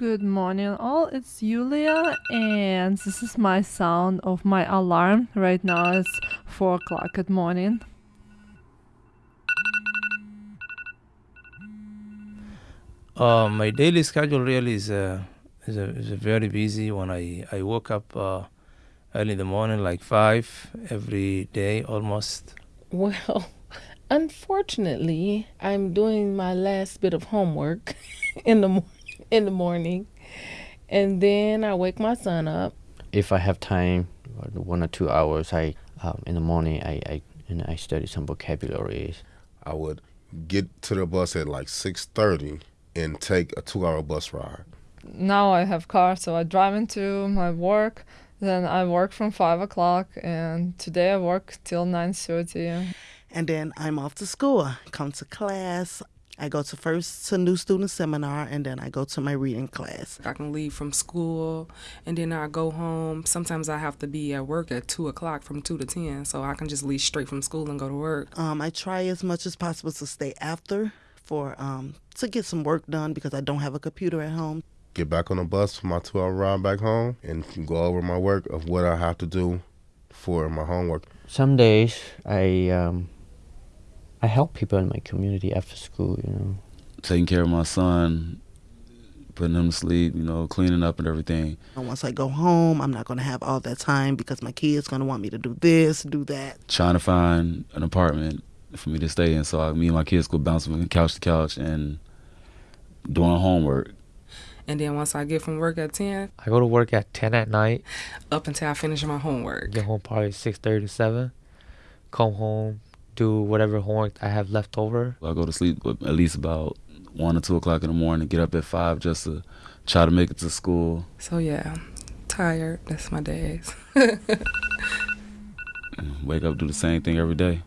Good morning, all. It's Yulia, and this is my sound of my alarm. Right now it's 4 o'clock at morning. Uh, my daily schedule really is uh, is, a, is a very busy. When I I woke up uh, early in the morning, like five every day almost. Well, unfortunately, I'm doing my last bit of homework in the mo- in the morning, and then I wake my son up. If I have time, one or two hours, I um, in the morning I, I and I study some vocabularies. I would get to the bus at like six thirty and take a two-hour bus ride. Now I have car, so I drive into my work. Then I work from 5 o'clock, and today I work till 9.30. and then I'm off to school. Come to class. I go to first to new student seminar, and then I go to my reading class. I can leave from school and then I go home. Sometimes I have to be at work at 2 o'clock from 2 to 10, so I can just leave straight from school and go to work. Um, I try as much as possible to stay after for um, to get some work done because I don't have a computer at home. Get back on the bus for my two-hour ride back home and go over my work of what I have to do for my homework. Some days I um, I help people in my community after school. You know, taking care of my son, putting him to sleep, you know, cleaning up and everything. And once I go home, I'm not going to have all that time because my kid's going to want me to do this, do that. Trying to find an apartment for me to stay in, so I, me and my kids go bouncing from couch to couch and doing homework. And then once I get from work at 10, I go to work at 10 at night, up until I finish my homework. get home probably 6.30 to 7, come home, do whatever homework I have left over. I go to sleep at least about one or two o'clock in the morning. Get up at five just to try to make it to school. So yeah, tired. That's my days. Wake up, do the same thing every day.